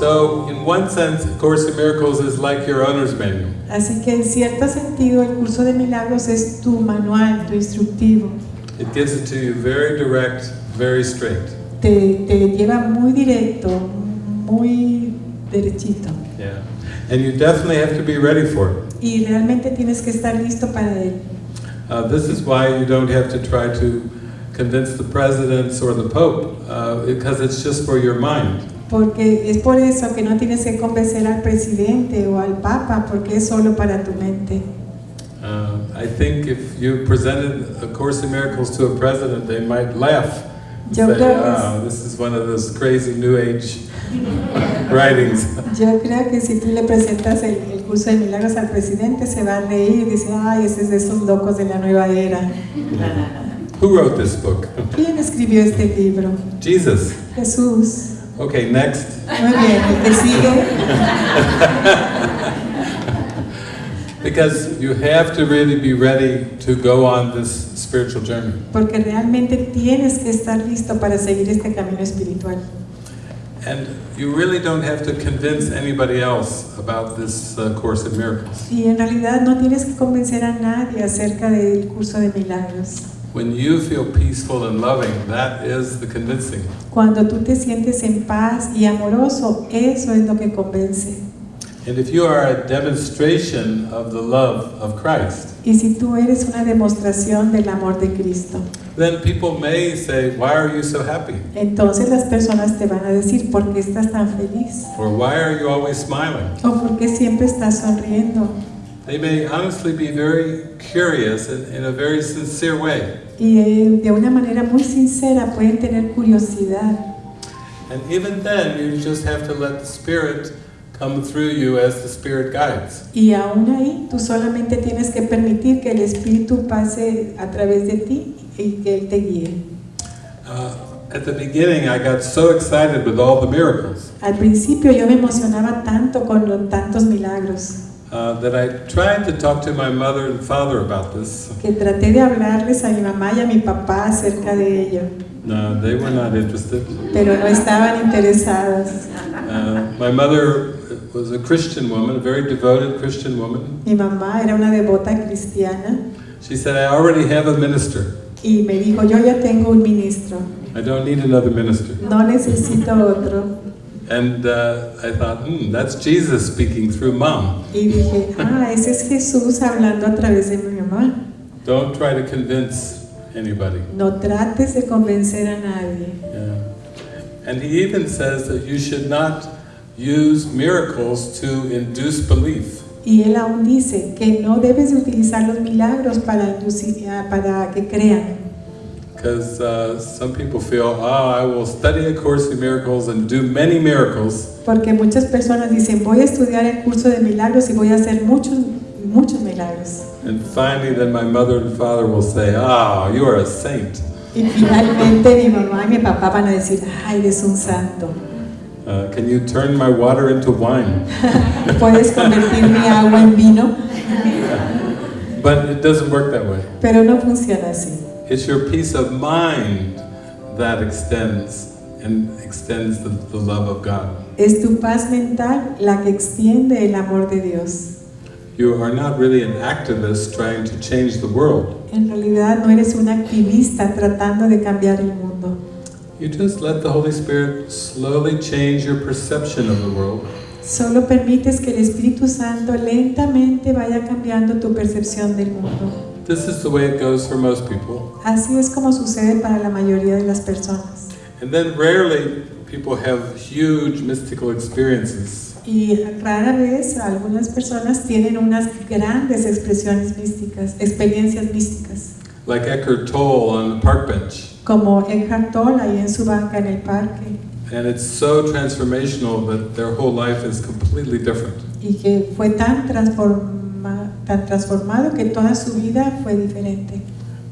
So, in one sense, A Course in Miracles is like your owner's manual. Así que en cierto sentido el curso de milagros es tu manual, tu instructivo. It gives it to you very direct, very straight. Te, te lleva muy directo, muy derechito. Yeah. And you definitely have to be ready for it. Y realmente tienes que estar listo para él. Uh, this is why you don't have to try to convince the presidents or the pope, uh, because it's just for your mind. Porque es por eso que no tienes que convencer al presidente o al papa, porque es solo para tu mente. Uh, I think if you presented A Course in Miracles to a president, they might laugh. and Yo say, creo que es- oh, this is one of those crazy New Age writings. Yo creo que si tú le presentas el, el curso de milagros al presidente, se va a reír y dice, ay, ese es de esos locos de la nueva era. Who wrote this book? ¿Quién escribió este libro? Jesus. Jesús. Okay, next. Muy bien, el que sigue. Because you have to really be ready to go on this spiritual journey. Porque realmente tienes que estar listo para seguir este camino espiritual. And you really don't have to convince anybody else about this uh, Course in Miracles. Y en realidad no tienes que convencer a nadie acerca del curso de milagros. When you feel peaceful and loving, that is the convincing. Cuando tú te sientes en paz y amoroso, eso es lo que convence. And if you are a demonstration of the love of Christ, Y si tú eres una demostración del amor de Cristo, then people may say, Why are you so happy? entonces las personas te van a decir, ¿por qué estás tan feliz? Or why are you always smiling? ¿O por qué siempre estás sonriendo? They may honestly be very curious in, in a very sincere way. Y eh, de una manera muy sincera pueden tener curiosidad. And even then, you just have to let the Spirit come through you as the Spirit guides. Y aún ahí tú solamente tienes que permitir que el Espíritu pase a través de ti y que Él te guíe. Uh, at the beginning, I got so excited with all the miracles Al principio yo me emocionaba tanto con tantos milagros uh, that I tried to talk to my mother and father about this. que traté de hablarles a mi mamá y a mi papá acerca de ello, No, they were not interested. pero no estaban interesadas. Uh, my mother was a Christian woman, a very devoted Christian woman. Mi mamá era una devota cristiana She said, I already have a minister. y me dijo, yo ya tengo un ministro, I don't need another minister. no necesito otro. And uh, I thought, hmm, that's Jesus speaking through mom. Y dije, ah, ese es Jesús hablando a través de mi mamá. Don't try to convince anybody. No trates de convencer a nadie. Yeah. And he even says that you should not use miracles to induce belief. Y él aún dice que no debes utilizar los milagros para, inducir- ah, para que crean. Because uh, some people feel, oh, I will study A Course in Miracles and do many miracles, Porque muchas personas dicen, voy a estudiar el curso de milagros y voy a hacer muchos, muchos milagros. and finally then my mother and father will say, ah, you are a saint. Y finalmente mi mamá y mi papá van a decir, ay, eres un santo. Uh, can you turn my water into wine? Puedes convertir mi agua en vino, But it doesn't work that way. pero no funciona así. It's your peace of mind that extends and extends the, the love of God. Es tu paz mental la que extiende el amor de Dios. You are not really an activist trying to change the world. En realidad no eres un activista tratando de cambiar el mundo. You just let the Holy Spirit slowly change your perception of the world. Solo permites que el Espíritu Santo lentamente vaya cambiando tu percepción del mundo. This is the way it goes for most people. Así es como sucede para la mayoría de las personas. And then rarely people have huge mystical experiences. Y rara vez algunas personas tienen unas grandes expresiones místicas, experiencias místicas, Like Eckhart Tolle on the park bench. como Eckhart Tolle ahí en su banca en el parque, And it's so transformational that their whole life is completely different. y que fue tan, tan transformado que toda su vida fue diferente.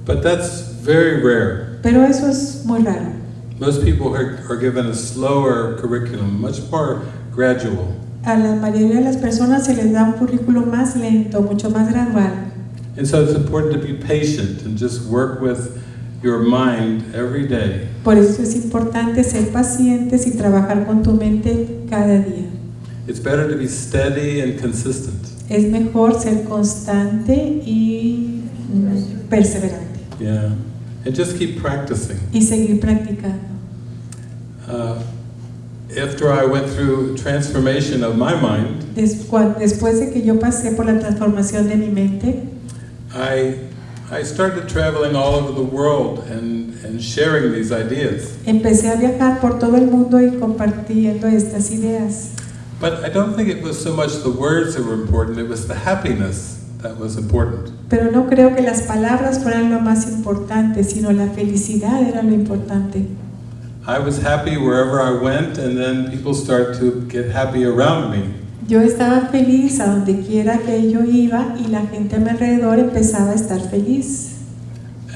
But that's very rare. Pero eso es muy raro. Most people are, are given a slower curriculum, much more gradual. A la mayoría de las personas se les da un currículo más lento, mucho más gradual. And so it's important to be patient and just work with your mind every day. Por eso es importante ser pacientes y trabajar con tu mente cada día. It's better to be steady and consistent. Es mejor ser constante y perseverante Yeah. And just keep practicing. y seguir practicando. Uh, after I went through transformation of my mind, Después de que yo pasé por la transformación de mi mente, I, I started traveling all over the world and, and sharing these ideas. empecé a viajar por todo el mundo y compartiendo estas ideas. But I don't think it was so much the words that were important, it was the happiness that was important. Pero no creo que las palabras fueran lo más importante, sino la felicidad era lo importante. I was happy wherever I went, and then people start to get happy around me. Yo estaba feliz a donde quiera que yo iba y la gente a mi alrededor empezaba a estar feliz.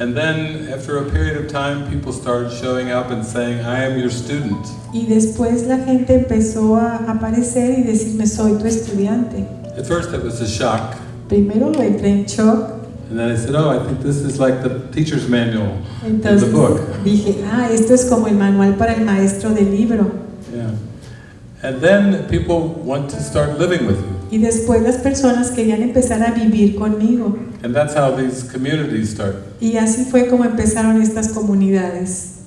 And then, after a period of time, people started showing up and saying, I am your student. Y después la gente empezó a aparecer y decirme, soy tu estudiante. At first, it was a shock. Primero entré en shock, And then I said, Oh, I think this is like the teacher's manual in the entonces book. dije, ah, esto es como el manual para el maestro del libro. Yeah. And then people want to start living with you. Y después las personas querían empezar a vivir conmigo. And that's how these communities start. Y así fue como empezaron estas comunidades.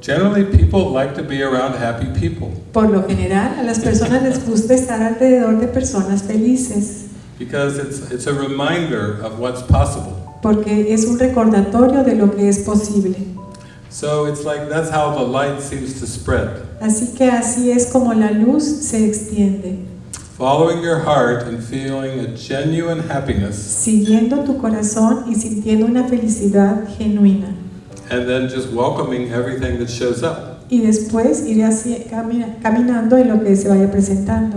Generally, people like to be around happy people Por lo general, a las personas les gusta estar alrededor de personas felices, because it's, it's a reminder of what's possible. porque es un recordatorio de lo que es posible. So it's like that's how the light seems to spread. Así que así es como la luz se extiende, Following your heart and feeling a genuine happiness, siguiendo tu corazón y sintiendo una felicidad genuina. and then just welcoming everything that shows up. Y después ir así, camina- caminando en lo que se vaya presentando.